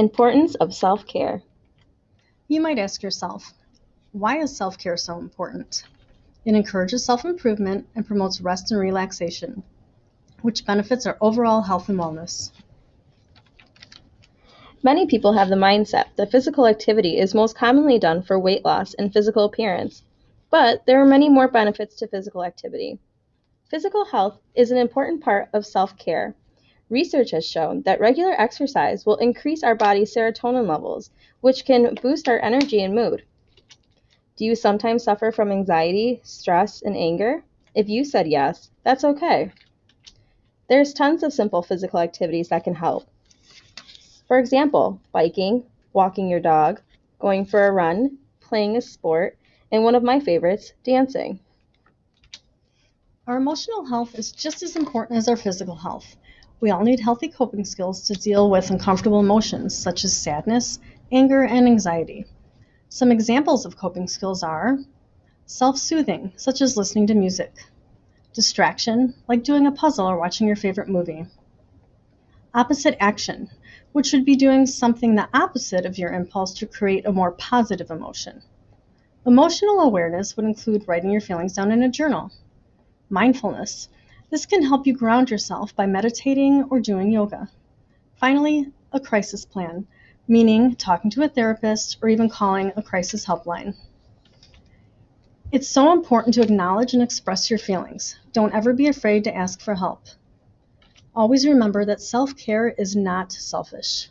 Importance of self care. You might ask yourself, why is self care so important? It encourages self improvement and promotes rest and relaxation, which benefits our overall health and wellness. Many people have the mindset that physical activity is most commonly done for weight loss and physical appearance, but there are many more benefits to physical activity. Physical health is an important part of self care. Research has shown that regular exercise will increase our body's serotonin levels, which can boost our energy and mood. Do you sometimes suffer from anxiety, stress, and anger? If you said yes, that's okay. There's tons of simple physical activities that can help. For example, biking, walking your dog, going for a run, playing a sport, and one of my favorites, dancing. Our emotional health is just as important as our physical health. We all need healthy coping skills to deal with uncomfortable emotions such as sadness, anger, and anxiety. Some examples of coping skills are self soothing, such as listening to music, distraction, like doing a puzzle or watching your favorite movie, opposite action, which should be doing something the opposite of your impulse to create a more positive emotion. Emotional awareness would include writing your feelings down in a journal. Mindfulness. This can help you ground yourself by meditating or doing yoga. Finally, a crisis plan, meaning talking to a therapist or even calling a crisis helpline. It's so important to acknowledge and express your feelings. Don't ever be afraid to ask for help. Always remember that self care is not selfish.